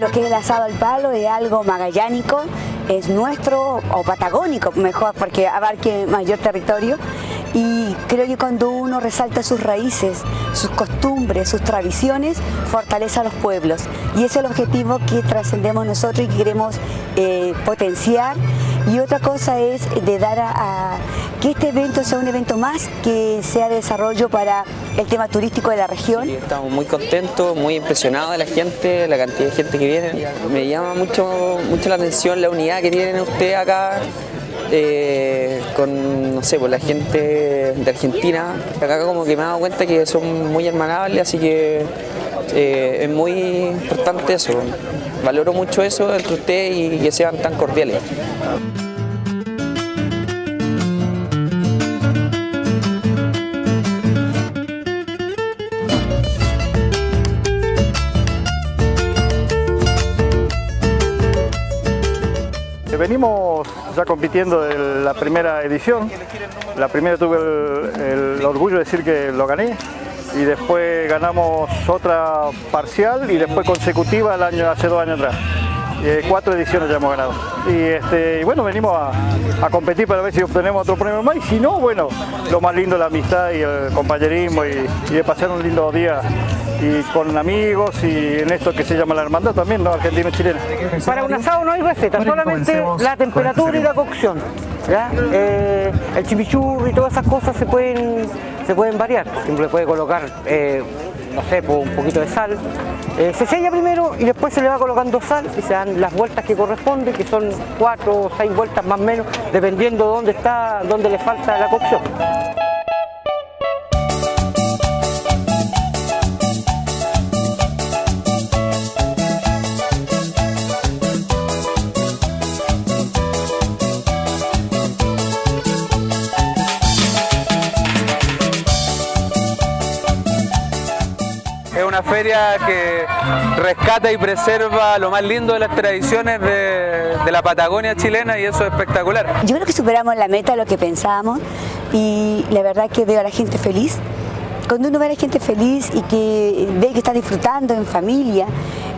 Lo que es el asado al palo es algo magallánico, es nuestro o patagónico mejor porque abarque mayor territorio. Y creo que cuando uno resalta sus raíces, sus costumbres, sus tradiciones, fortalece a los pueblos. Y ese es el objetivo que trascendemos nosotros y que queremos eh, potenciar. Y otra cosa es de dar a, que este evento sea un evento más que sea de desarrollo para el tema turístico de la región. estamos muy contentos, muy impresionados de la gente, la cantidad de gente que viene. Me llama mucho, mucho la atención la unidad que tienen ustedes acá, eh, con, no sé, pues la gente de Argentina. Acá como que me he dado cuenta que son muy hermanables, así que eh, es muy importante eso. Valoro mucho eso entre ustedes y que sean tan cordiales. Venimos ya compitiendo en la primera edición. La primera tuve el, orgullo de decir que lo gané y después ganamos otra parcial y después consecutiva el año, hace dos años atrás. Eh, cuatro ediciones ya hemos ganado. Y, este, bueno, venimos a, competir para ver si obtenemos otro premio más y si no, bueno, lo más lindo la amistad y el compañerismo y de pasar un lindo día y con amigos y en esto que se llama la hermandad también, ¿no? Argentino-chilena. Para un asado no hay receta, solamente la temperatura y la cocción. Eh, el chimichurri y todas esas cosas se pueden, se pueden variar. Siempre puede colocar, eh, no sé, un poquito de sal. Eh, se sella primero y después se le va colocando sal y se dan las vueltas que corresponden, que son cuatro o seis vueltas más o menos, dependiendo dónde está, dónde le falta la cocción. Feria que rescata y preserva lo más lindo de las tradiciones de, la Patagonia chilena y eso es espectacular. Yo creo que superamos la meta, lo que pensábamos y la verdad que veo a la gente feliz. Cuando uno ve a la gente feliz y que ve que está disfrutando en familia,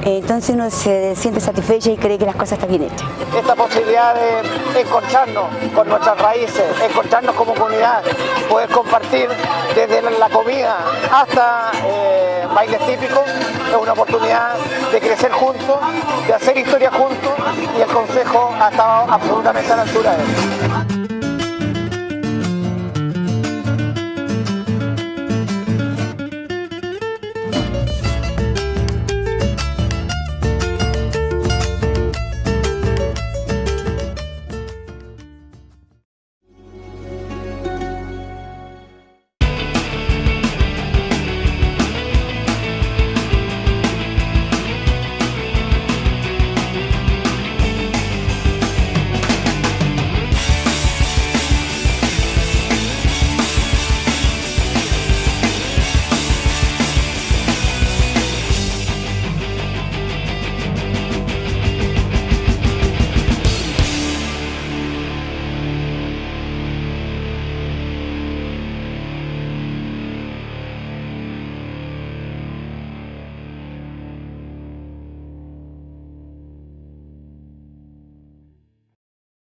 entonces uno se siente satisfecho y cree que las cosas están bien hechas. Esta posibilidad de encontrarnos con nuestras raíces, encontrarnos como comunidad, poder compartir desde la comida hasta eh, bailes típicos, es una oportunidad de crecer juntos, de hacer historia juntos y el Consejo ha estado absolutamente a la altura de eso.